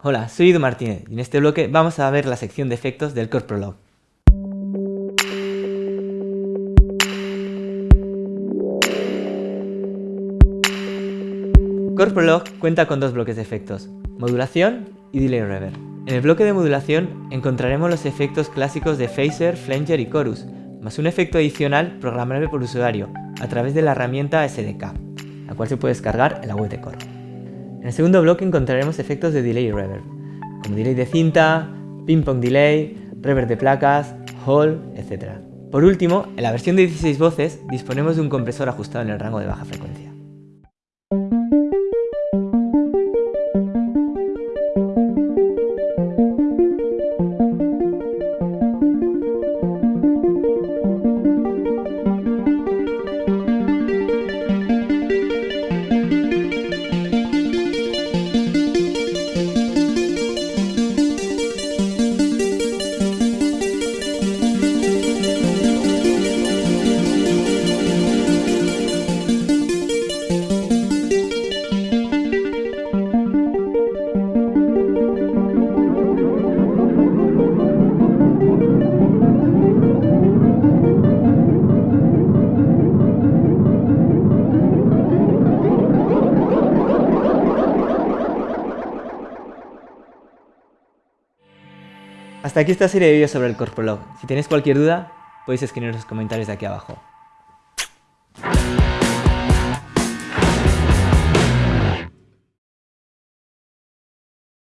Hola, soy Ido Martínez y en este bloque vamos a ver la sección de efectos del Core Prolog. Core Prolog cuenta con dos bloques de efectos, modulación y delay reverb. En el bloque de modulación encontraremos los efectos clásicos de Phaser, Flanger y Chorus, más un efecto adicional programable por usuario a través de la herramienta SDK, la cual se puede descargar en la web de Core. En el segundo bloque encontraremos efectos de delay y reverb, como delay de cinta, ping-pong delay, reverb de placas, hall, etc. Por último, en la versión de 16 voces disponemos de un compresor ajustado en el rango de baja frecuencia. Hasta aquí esta serie de vídeos sobre el Corprolog. Si tenéis cualquier duda, podéis escribir en los comentarios de aquí abajo.